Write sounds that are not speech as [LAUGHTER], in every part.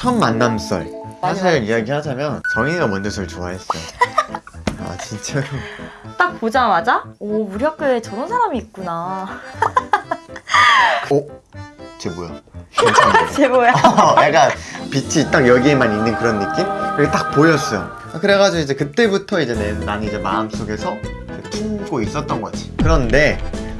첫 만남 썰. 사실 이야기하자면 정인이가 먼저 절 좋아했어요. [LAUGHS] 아 진짜로 딱 보자마자 오 우리 학교에 저런 사람이 있구나. 어? 쟤 뭐야? [LAUGHS] 쟤 뭐야? [LAUGHS] 약간 빛이 딱 여기에만 있는 그런 느낌? 그게 딱 보였어요. 그래가지고 이제 그때부터 이제 내, 난 이제 마음속에서 두고 있었던 거지. 그런데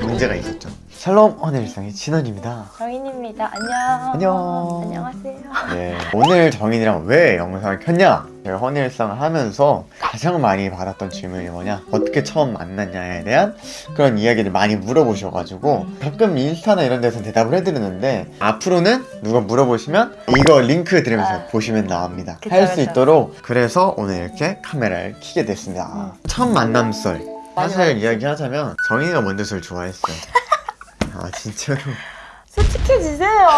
문제가 있었죠 샬롬 헌일상의 진원입니다 정인입니다 안녕 안녕. 안녕하세요 네, 오늘 정인이랑 왜 영상을 켰냐? 제가 헌일상을 하면서 가장 많이 받았던 질문이 뭐냐? 어떻게 처음 만났냐에 대한 그런 이야기를 많이 물어보셔가지고 가끔 인스타나 이런 데서 대답을 해드리는데 앞으로는 누가 물어보시면 이거 링크 드리면서 아. 보시면 나옵니다. 할 수. 있도록 그래서 오늘 이렇게 카메라를 켜게 됐습니다. 음. 첫 만남 썰 사실 이야기하자면 정인이가 먼저 저를 좋아했어요. 아 진짜로 솔직해지세요.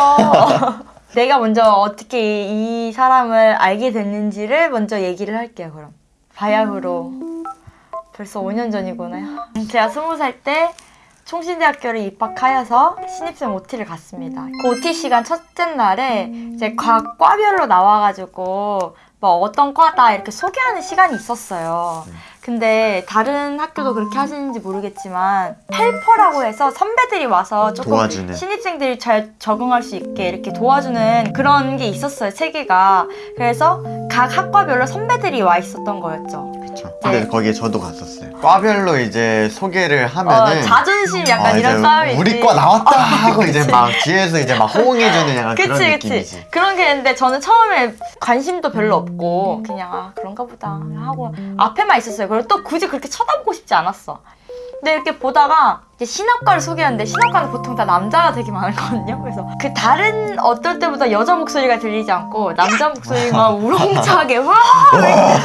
[LAUGHS] 내가 먼저 어떻게 이 사람을 알게 됐는지를 먼저 얘기를 할게요 그럼. 바야흐로. 벌써 5년 전이구나. 제가 20살 때 총신대학교를 입학하여서 신입생 OT를 갔습니다. 그 OT 시간 첫째 날에 이제 각 과별로 나와가지고 뭐 어떤 과다 이렇게 소개하는 시간이 있었어요. 근데 다른 학교도 그렇게 하시는지 모르겠지만 헬퍼라고 해서 선배들이 와서 조금 도와주는. 신입생들이 잘 적응할 수 있게 이렇게 도와주는 그런 게 있었어요 체계가 그래서 각 학과별로 선배들이 와 있었던 거였죠 그쵸. 근데 네. 거기에 저도 갔었어요. 과별로 이제 소개를 어, 하면은 자존심 약간 어, 이런 이제 싸움이 우리. 과 나왔다 어, 하고 이제 그치. 막 뒤에서 이제 막 호응해주는 약간 그런 그치 느낌이지. 그치 그런 게 있는데 저는 처음에 관심도 별로 없고 그냥 아 그런가 보다 하고 앞에만 있었어요 그리고 또 굳이 그렇게 쳐다보고 싶지 않았어. 근데 이렇게 보다가 이제 신학과를 소개하는데 신학과는 보통 다 남자가 되게 많거든요. 그래서 그 다른 어떨 때보다 여자 목소리가 들리지 않고 남자 목소리가 [LAUGHS] 우렁차게 와!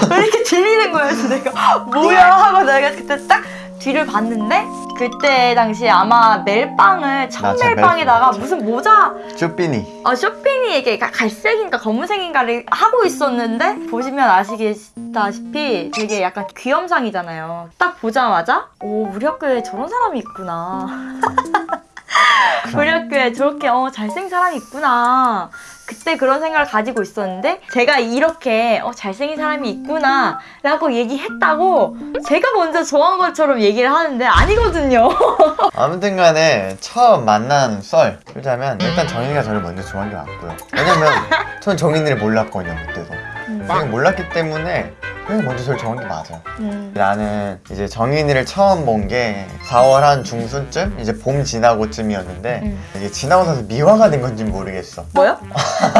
왜 이렇게 들리는 거예요 그래서 내가 뭐야? 하고 내가 그때 딱 뒤를 봤는데 그때 당시에 아마 멜빵을 멜빵. 무슨 모자 쭈삐니. 어, 쇼핑이 이게 가- 갈색인가 검은색인가를 하고 있었는데 보시면 아시다시피 되게 약간 귀염상이잖아요. 딱 보자마자 오 우리 학교에 저런 사람이 있구나. [LAUGHS] 우리 학교에 저렇게 어 잘생긴 사람이 있구나. 그때 그런 생각을 가지고 있었는데 제가 이렇게 어 잘생긴 사람이 있구나 라고 얘기했다고 제가 먼저 좋아한 것처럼 얘기를 하는데 아니거든요. [LAUGHS] 아무튼 간에 처음 만난 썰 들자면 일단 정인이가 저를 먼저 좋아한 게 맞고요. 왜냐면 전 정인이를 몰랐거든요 그때도. 그냥 몰랐기 때문에 그냥 먼저 좋아한 게 맞아요. 음. 나는 이제 정인이를 처음 본 게 4월 한 중순쯤 이제 봄 지나고쯤이었는데 음. 이게 지나고 나서 미화가 된 건지 모르겠어. 뭐요?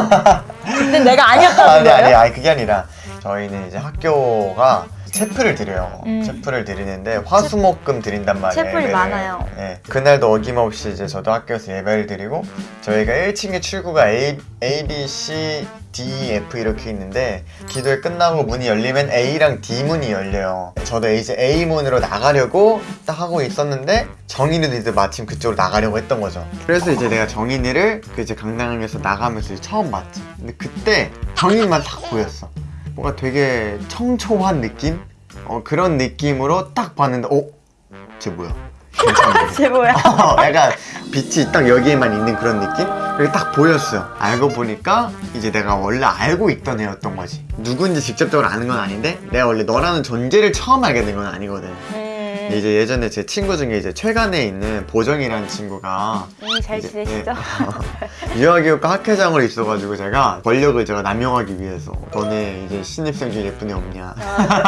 [LAUGHS] 근데 내가 아니었다는 아니 거예요? 아니 아니 그게 아니라 저희는 이제 학교가 체프를 드려요. 음. 체프를 드리는데 화수목금 드린단 말이에요. 체플이 예배를. 많아요. 예. 그날도 어김없이 이제 저도 학교에서 예배를 드리고 저희가 1층에 출구가 A, A, B, C, D, F 이렇게 있는데 기도회 끝나고 문이 열리면 A랑 D 문이 열려요. 저도 이제 A 문으로 나가려고 딱 하고 있었는데 정인이도 이제 마침 그쪽으로 나가려고 했던 거죠. 그래서 이제 내가 정인이를 그 이제 강당에서 나가면서 처음 봤지. 근데 그때 정인만 딱 보였어. 뭔가 되게 청초한 느낌? 어, 그런 느낌으로 딱 봤는데 어? 쟤 뭐야? [LAUGHS] 쟤 뭐야? [LAUGHS] 어, 약간 빛이 딱 여기에만 있는 그런 느낌? 그게 딱 보였어요. 알고 보니까 이제 내가 원래 알고 있던 애였던 거지. 누군지 직접적으로 아는 건 아닌데 내가 원래 너라는 존재를 처음 알게 된 건 아니거든. 음, 근데 이제 예전에 제 친구 중에 이제 최간에 있는 보정이라는 친구가 음, 잘 이제, 지내시죠? [LAUGHS] 예. 유아교육과 학회장으로 있어가지고 제가 권력을 제가 남용하기 위해서 너네 이제 신입생 중에 예쁜 애 없냐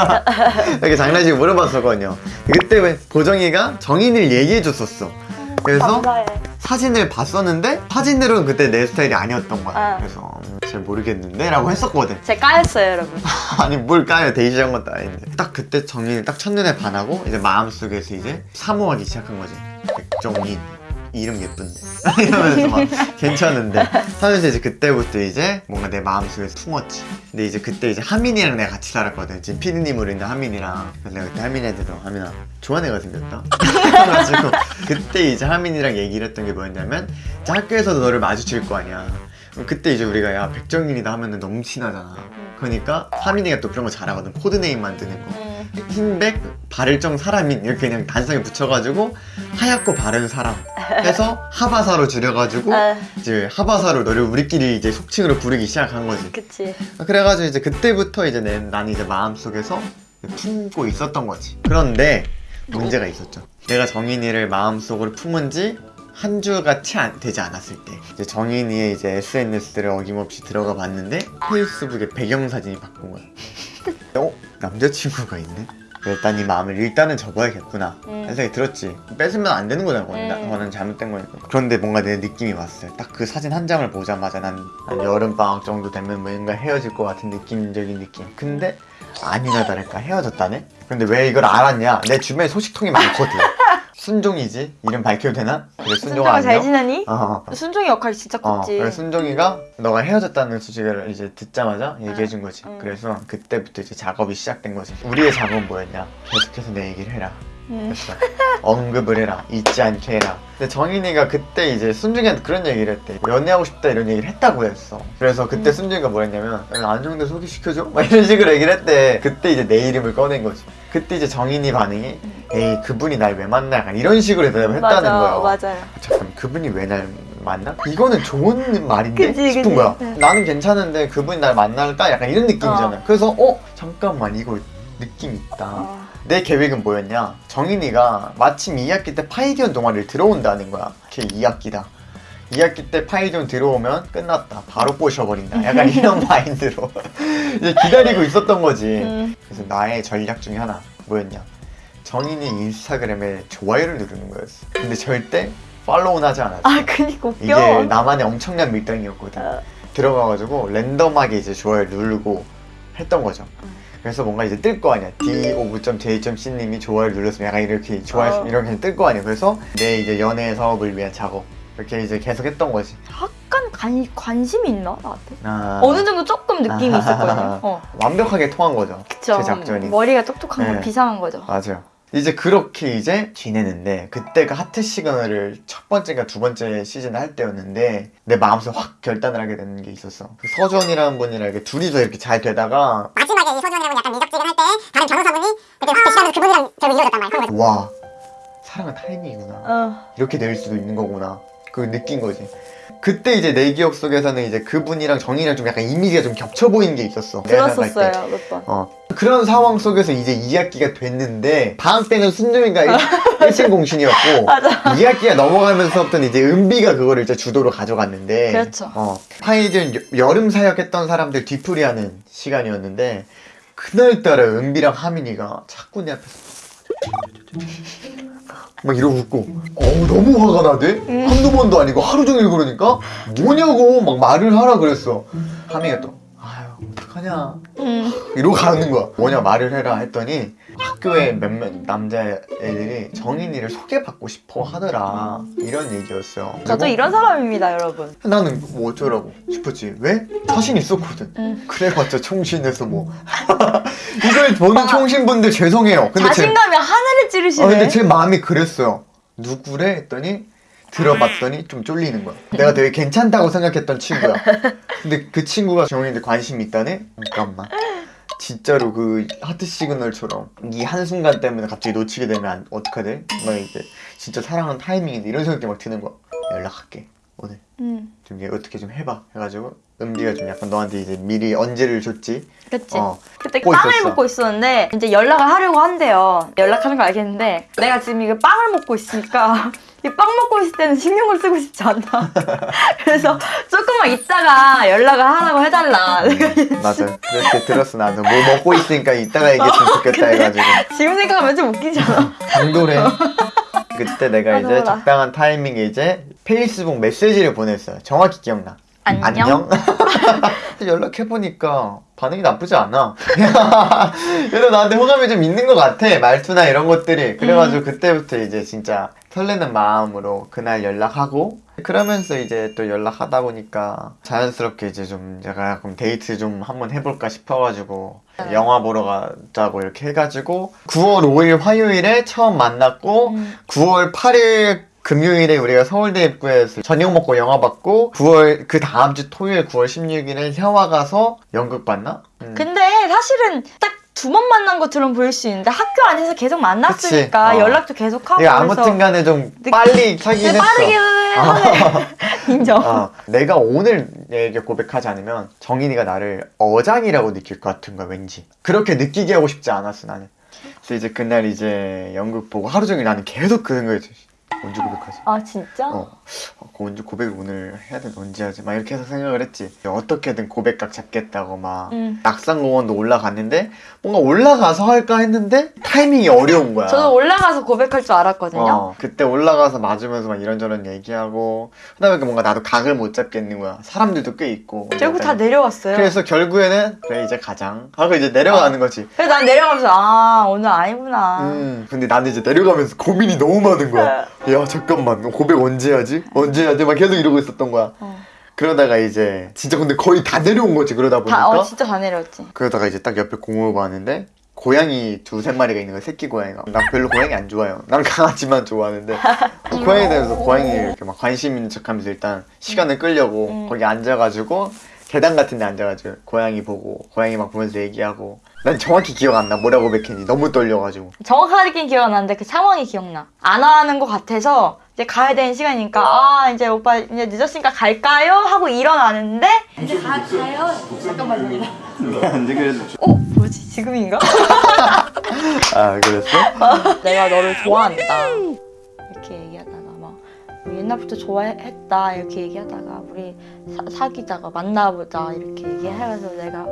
[LAUGHS] 이렇게 장난식으로 물어봤었거든요 그때 왜 보정이가 정인을 얘기해줬었어 그래서 감사해. 사진을 봤었는데 사진으로는 그때 내 스타일이 아니었던 거야 아. 그래서 음, 잘 모르겠는데? 라고 했었거든. 제가 까였어요, 여러분. [LAUGHS] 아니 뭘 까요? 데이지한 것도 아닌데. 딱 그때 정인이 딱 첫눈에 반하고 이제 마음속에서 이제 사모하기 시작한 거지. 백정인 이름 예쁜데. [LAUGHS] 이러면서 막 괜찮은데. 하면서 이제 그때부터 이제 뭔가 내 마음속에서 숨었지. 근데 이제 그때 이제 하민이랑 내가 같이 살았거든. 지금 피디님으로 있는 하민이랑. 그래서 내가 그때 하민이한테 너 하민아 좋아하는 애가 생겼다. [LAUGHS] 그래가지고 그때 이제 하민이랑 얘기를 했던 게 뭐였냐면 학교에서도 너를 마주칠 거 아니야 그럼 그때 이제 우리가 야 백정인이다 하면은 너무 친하잖아 그러니까 하민이가 또 그런 거 잘하거든 code name 만드는 거 음. 흰백 바를정 사람인 이렇게 그냥 단성에 붙여가지고 하얗고 바른 사람 해서 [LAUGHS] 하바사로 줄여가지고 아, 이제 하바사로 너를 우리끼리 이제 속칭으로 부르기 시작한 거지. 그치. 그래가지고 이제 그때부터 이제 내, 난 이제 마음속에서 품고 있었던 거지. 그런데 문제가 있었죠. 내가 정인이를 마음속으로 품은 지 한 주가 채안 되지 않았을 때 이제 정인이의 이제 SNS를 어김없이 들어가 봤는데 페이스북에 배경사진이 바꾼 거야. [LAUGHS] 어? 남자친구가 있네? 일단 이 마음을 일단은 접어야겠구나 음. 생각이 들었지 뺏으면 안 되는 거잖아 그건 나- 음. 그거는 잘못된 거니까 그런데 뭔가 내 느낌이 왔어요 딱 그 사진 한 장을 보자마자 난, 한 여름방학 정도 되면 뭔가 헤어질 것 같은 느낌적인 느낌 근데 아니나 다를까 헤어졌다네? 근데 왜 이걸 알았냐 내 주변에 소식통이 많거든 순종이지 이름 밝혀도 되나? 그래 순종아 순종아 잘? 지내니? 어. 순종이 역할이 진짜 어, 컸지. 그래서 순종이가 너가 헤어졌다는 소식을 이제 듣자마자 얘기해준 거지. 응. 그래서 그때부터 이제 작업이 시작된 거지. 우리의 작업은 뭐였냐? 계속해서 내 얘기를 해라. 음. 그래서 언급을 해라. 잊지 않게 해라. 근데 정인이가 그때 이제 순종이한테 그런 얘기를 했대. 연애하고 싶다 이런 얘기를 했다고 했어. 그래서 그때 음. 순종이가 뭐랬냐면 안정대 소개시켜줘? 막 이런 식으로 얘기를 했대. 그때 이제 내 이름을 꺼낸 거지. 그때 이제 정인이 반응이 에이 그분이 날 왜 만나? 약간 이런 식으로 대답을 했다는 맞아, 거야. 맞아요. 잠깐 그분이 왜 날 만나? 이거는 좋은 말인데 그치, 싶은 그치. 거야. 네. 나는 괜찮은데 그분이 날 만날까? 약간 이런 느낌이잖아. 어. 그래서 어 잠깐만 이거 느낌 있다. 어. 내 계획은 뭐였냐? 정인이가 마침 2학기 때 파이디언 동아리를 들어온다는 거야. 걔 2학기다. 2학기 때 파이디언 들어오면 끝났다. 바로 꼬셔버린다. 약간 이런 [LAUGHS] 마인드로 이제 기다리고 있었던 거지. 음. 그래서 나의 전략 중에 하나 뭐였냐? 정인이 인스타그램에 좋아요를 누르는 거였어. 근데 절대 팔로우는 하지 않았어. 아, 그니까 웃겨. 이게 나만의 엄청난 밀당이었거든. 어. 들어가가지고 랜덤하게 이제 좋아요를 누르고 했던 거죠. 음. 그래서 뭔가 이제 뜰 거 아니야. D5.J.C님이 좋아요를 눌렀으면 약간 이렇게 좋아요 어. 이렇게 뜰 거 아니야. 그래서 내 이제 연애 사업을 위한 작업 이렇게 이제 계속 했던 거지. 약간 관, 관심이 있나 나한테? 아, 어느 정도 조금 느낌이 있었거든요. [LAUGHS] 어. 완벽하게 통한 거죠. 그쵸. 제 작전이. 머리가 똑똑한 거 네. 비상한 거죠. 맞아요. 이제 그렇게 이제 지내는데 그때가 하트 시그널을 첫 번째가 두 번째 시즌 할 때였는데 내 마음속에 확 결단을 하게 되는 게 있었어. 그 서준이라는 분이랑 이렇게 둘이서 이렇게 잘 되다가 마지막에 이 서준이라고 약간 미적지근 할 때 다른 변호사분이 그때 확 대시하면서 그분이랑 결국 이루어졌단 말이야. 와 사랑은 타이밍이구나. 어. 이렇게 될 수도 있는 거구나. 그 느낀 거지. 그때 이제 내 기억 속에서는 이제 그분이랑 정인이랑 좀 약간 이미지가 좀 겹쳐 보이는 게 있었어. 들었었어요, 몇 번. 어. 그런 상황 속에서 이제 2학기가 됐는데 방학 때는 순종이가 1층 [LAUGHS] 공신이었고 맞아. 2학기가 넘어가면서부터는 이제 은비가 그거를 이제 주도로 가져갔는데 그렇죠. 어. 파이든 여- 여름 사역했던 사람들 뒤풀이하는 시간이었는데 그날따라 은비랑 하민이가 자꾸 내 앞에서 막 이러고 웃고. 어우 너무 화가 나대? 한두 번도 아니고 하루 종일 그러니까? 뭐냐고 막 말을 하라 그랬어. 하민이가 또 어떡하냐 음. 이러고 가는 거야. 뭐냐 말을 해라 했더니 학교에 몇몇 남자애들이 정인이를 소개받고 싶어 하더라. 이런 얘기였어요. 저도 이런 사람입니다, 여러분. 나는 뭐 어쩌라고 싶었지. 왜? 자신 있었거든. 음. 그래봤자 총신에서 뭐. [LAUGHS] 이걸 보는 총신분들 죄송해요. 근데 제, 자신감이 하늘을 어, 찌르시네. 근데 제 마음이 그랬어요. 누구래? 했더니 들어봤더니 좀 쫄리는 거야. 내가 되게 괜찮다고 생각했던 친구야. 근데 그 친구가 정인이한테 관심이 있다네? 잠깐만. 진짜로 그 하트 시그널처럼 이 한순간 때문에 갑자기 놓치게 되면 안- 어떡하대? 막 이제 진짜 사랑은 타이밍인데 이런 생각이 막 드는 거야. 연락할게. 오늘 음. 좀 얘 어떻게 좀 해봐. 해가지고 은비가 좀 약간 너한테 이제 미리 언제를 줬지? 그치. 어. 그때 먹고 빵을 있었어. 먹고 있었는데 이제 연락을 하려고 한대요. 연락하는 거 알겠는데 내가 지금 이거 빵을 먹고 있으니까 이 빵 먹고 있을 때는 신경을 쓰고 싶지 않다. [LAUGHS] 그래서 조금만 있다가 연락을 하라고 해달라. 내가 맞아. 그렇게 들었어 나도. 뭐 먹고 있으니까 이따가 얘기했으면 좋겠다 해가지고. 지금 생각하면 좀 웃기잖아. [LAUGHS] 당돌해. 그때 내가 맞아, 이제. 적당한 타이밍에 이제 페이스북 메시지를 보냈어요. 정확히 기억나. 안녕. [LAUGHS] 연락해보니까 반응이 나쁘지 않아. [LAUGHS] 그래도 나한테 호감이 좀 있는 것 같아. 말투나 이런 것들이. 그래가지고 음. 그때부터 이제 진짜 설레는 마음으로 그날 연락하고 그러면서 이제 또 연락하다 보니까 자연스럽게 이제 좀 제가 그럼 데이트 좀 한번 해볼까 싶어가지고 네. 영화 보러 가자고 이렇게 해가지고 9월 5일 화요일에 처음 만났고 음. 9월 8일 금요일에 우리가 서울대 입구에서 저녁 먹고 영화 봤고 9월 그 다음 주 토요일 9월 16일에 혀와 가서 연극 봤나? 음. 근데 사실은 딱 두 번 만난 것처럼 보일 수 있는데 학교 안에서 계속 만났으니까. 어. 연락도 계속 하고 내가 아무튼 간에 좀 느- 빨리 사귀긴 근데 했어. 빠르게 하네 [LAUGHS] 인정 어, 내가 오늘 얘에게 고백하지 않으면 정인이가 나를 어장이라고 느낄 것 같은 거야 왠지 그렇게 느끼게 하고 싶지 않았어 나는 그래서 이제 그날 이제 연극 보고 하루 종일 나는 계속 그 생각이 들었어 언제 고백하지? 아 진짜? 어, 어, 그 언제 고백을 오늘 해야 되나 언제 하지? 막 이렇게 해서 생각을 했지. 어떻게든 고백각 잡겠다고 막 음. 낙산공원도 올라갔는데 뭔가 올라가서 할까 했는데 타이밍이 어려운 거야. 저도 올라가서 고백할 줄 알았거든요. 어, 그때 올라가서 맞으면서 막 이런저런 얘기하고 그다음에 그 뭔가 나도 각을 못 잡겠는 거야. 사람들도 꽤 있고. 결국 다 내려왔어요. 그래서 결국에는 그래 이제 가장. 하고 이제 내려가는 거지. 그래서 난 내려가면서 아 오늘 아니구나. 음 근데 나는 이제 내려가면서 고민이 너무 많은 거야 야 잠깐만 고백 언제 하지? 언제 하지? 막 계속 이러고 있었던 거야 어. 그러다가 이제 진짜 근데 거의 다 내려온 거지 그러다 보니까 다, 어, 진짜 다 내려왔지 그러다가 이제 딱 옆에 공을 봤는데 고양이 두세 마리가 있는 거야 새끼 고양이가 난 별로 고양이 안 좋아해요 난 강아지만 좋아하는데 [LAUGHS] 고양이에 대해서 고양이 이렇게 막 관심 있는 척하면서 일단 시간을 끌려고 음. 거기 앉아가지고 계단 같은 데 앉아가지고 고양이 보고 고양이 막 보면서 얘기하고 난 정확히 기억 안 나 뭐라고 백했는지 너무 떨려가지고 정확하게 기억 안 나는데 그 상황이 기억나 안 하는 것 같아서 이제 가야 되는 시간이니까 아 이제 오빠 이제 늦었으니까 갈까요? 하고 일어나는데 이제 가, 가요? 잠깐만요 언제 그랬어? 어? 뭐지 지금인가? [LAUGHS] 아 그랬어? [LAUGHS] 내가 너를 좋아한다 이렇게 얘기하다가 막 우리 옛날부터 좋아했다 이렇게 얘기하다가 우리 사, 사귀다가 만나보자 이렇게 얘기해가지고 내가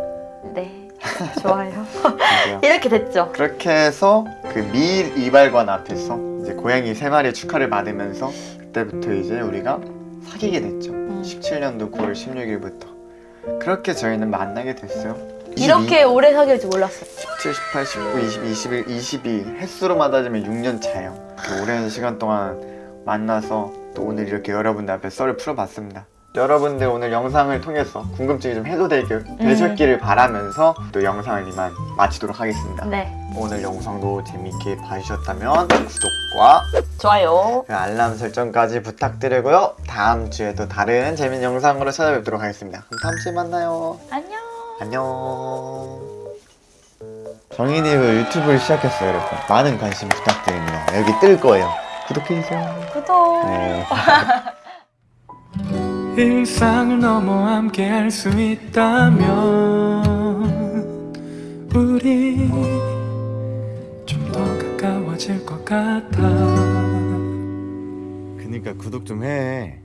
네 [LAUGHS] 좋아요 맞아요. 이렇게 됐죠 그렇게 해서 그 미일 이발관 앞에서 이제 고양이 세 마리의 축하를 받으면서 그때부터 이제 우리가 사귀게 됐죠. 음. 17년도 9월 16일부터 그렇게 저희는 만나게 됐어요. 이렇게 오래 사귈 줄 몰랐어요 17, 18, 19, 20, 21, 22 횟수로만 따지면 6년 차예요. 그 오랜 시간 동안 만나서 또 오늘 이렇게 여러분들 앞에 썰을 풀어봤습니다. 여러분들 오늘 영상을 통해서 궁금증이 좀 해소되길 되셨기를 바라면서 또 영상을 이만 마치도록 하겠습니다. 네 오늘 영상도 재밌게 봐주셨다면 구독과 좋아요 그 알람 설정까지 부탁드리고요. 다음 주에도 다른 재밌는 영상으로 찾아뵙도록 하겠습니다. 그럼 다음 주에 만나요. 안녕 안녕. 정인이 그 유튜브를 시작했어요, 여러분. 많은 관심 부탁드립니다. 여기 뜰 거예요. 구독해주세요. 구독 네. [LAUGHS] 일상을 넘어 함께 할 수 있다면 우리 좀 더 가까워질 것 같아 그니까 구독 좀 해.